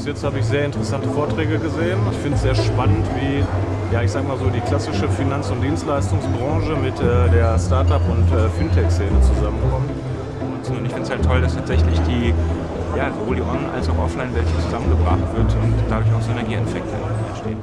Bis jetzt habe ich sehr interessante Vorträge gesehen. Ich finde es sehr spannend, wie ja, ich sag mal so, die klassische Finanz- und Dienstleistungsbranche mit äh, der Startup- und äh, Fintech-Szene zusammenkommt. Und ich finde es halt toll, dass tatsächlich die, ja, sowohl die On- als auch Offline-Welt zusammengebracht wird und dadurch auch Synergieeffekte entstehen.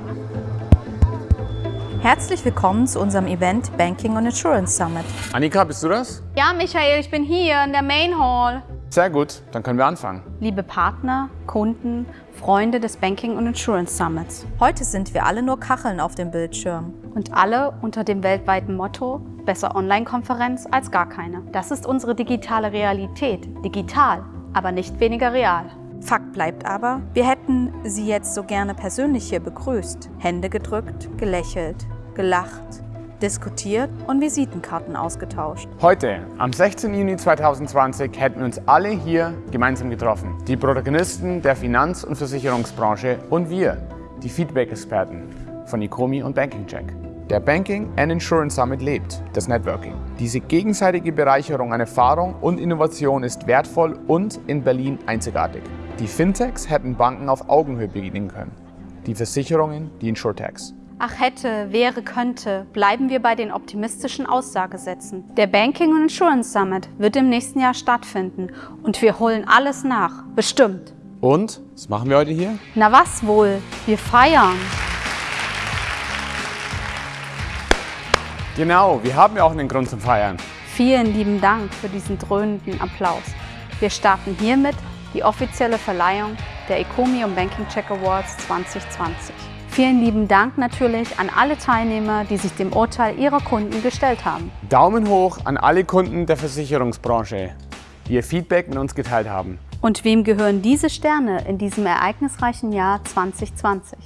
Herzlich willkommen zu unserem Event Banking und Insurance Summit. Annika, bist du das? Ja, Michael, ich bin hier in der Main Hall. Sehr gut, dann können wir anfangen. Liebe Partner, Kunden, Freunde des Banking und Insurance Summits. Heute sind wir alle nur Kacheln auf dem Bildschirm. Und alle unter dem weltweiten Motto Besser Online-Konferenz als gar keine. Das ist unsere digitale Realität. Digital, aber nicht weniger real. Fakt bleibt aber, wir hätten Sie jetzt so gerne persönlich hier begrüßt. Hände gedrückt, gelächelt, gelacht, diskutiert und Visitenkarten ausgetauscht. Heute, am 16. Juni 2020, hätten wir uns alle hier gemeinsam getroffen. Die Protagonisten der Finanz- und Versicherungsbranche und wir, die Feedback-Experten von Ecomi und Banking Check. Der Banking and Insurance Summit lebt das Networking. Diese gegenseitige Bereicherung an Erfahrung und Innovation ist wertvoll und in Berlin einzigartig. Die Fintechs hätten Banken auf Augenhöhe begegnen können. Die Versicherungen, die Insurtechs. Ach hätte, wäre, könnte, bleiben wir bei den optimistischen Aussagesätzen. Der Banking und Insurance Summit wird im nächsten Jahr stattfinden und wir holen alles nach. Bestimmt. Und, was machen wir heute hier? Na was wohl? Wir feiern. Genau, wir haben ja auch einen Grund zum Feiern. Vielen lieben Dank für diesen dröhnenden Applaus. Wir starten hiermit die offizielle Verleihung der Ecomi und Banking Check Awards 2020. Vielen lieben Dank natürlich an alle Teilnehmer, die sich dem Urteil ihrer Kunden gestellt haben. Daumen hoch an alle Kunden der Versicherungsbranche, die ihr Feedback mit uns geteilt haben. Und wem gehören diese Sterne in diesem ereignisreichen Jahr 2020?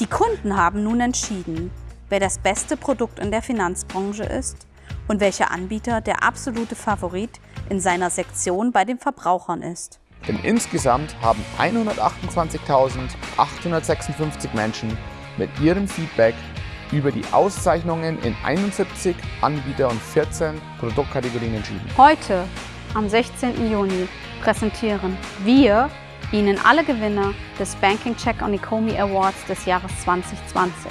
Die Kunden haben nun entschieden, wer das beste Produkt in der Finanzbranche ist und welcher Anbieter der absolute Favorit in seiner Sektion bei den Verbrauchern ist. Denn insgesamt haben 128.856 Menschen mit ihrem Feedback über die Auszeichnungen in 71 Anbieter und 14 Produktkategorien entschieden. Heute, am 16. Juni, präsentieren wir Ihnen alle Gewinner des Banking Check on Ecomi Awards des Jahres 2020.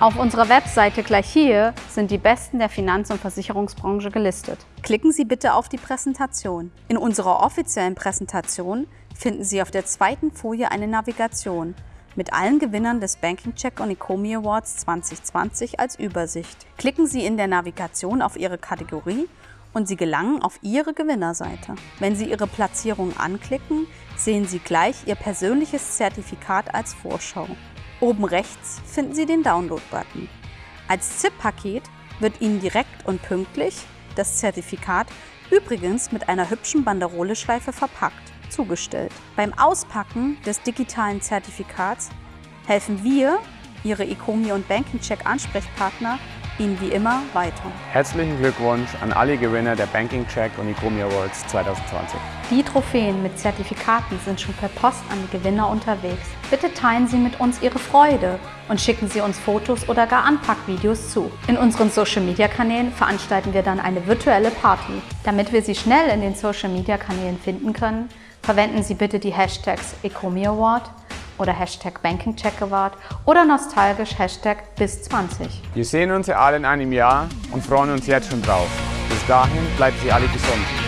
Auf unserer Webseite gleich hier sind die Besten der Finanz- und Versicherungsbranche gelistet. Klicken Sie bitte auf die Präsentation. In unserer offiziellen Präsentation finden Sie auf der zweiten Folie eine Navigation mit allen Gewinnern des Banking Check on Ecomi Awards 2020 als Übersicht. Klicken Sie in der Navigation auf Ihre Kategorie und Sie gelangen auf Ihre Gewinnerseite. Wenn Sie Ihre Platzierung anklicken, sehen Sie gleich Ihr persönliches Zertifikat als Vorschau. Oben rechts finden Sie den Download-Button. Als ZIP-Paket wird Ihnen direkt und pünktlich das Zertifikat, übrigens mit einer hübschen Banderoleschleife verpackt, zugestellt. Beim Auspacken des digitalen Zertifikats helfen wir, Ihre Ecomi und Banking Check Ansprechpartner, Ihnen wie immer weiter. Herzlichen Glückwunsch an alle Gewinner der Banking Check und Ecomi Awards 2020. Die Trophäen mit Zertifikaten sind schon per Post an die Gewinner unterwegs. Bitte teilen Sie mit uns Ihre Freude und schicken Sie uns Fotos oder gar Anpackvideos zu. In unseren Social-Media-Kanälen veranstalten wir dann eine virtuelle Party. Damit wir Sie schnell in den Social-Media-Kanälen finden können, verwenden Sie bitte die Hashtags Ecomi Award oder Hashtag Banking Check Award oder nostalgisch Hashtag bis 20. Wir sehen uns ja alle in einem Jahr und freuen uns jetzt schon drauf. Bis dahin bleiben Sie alle gesund.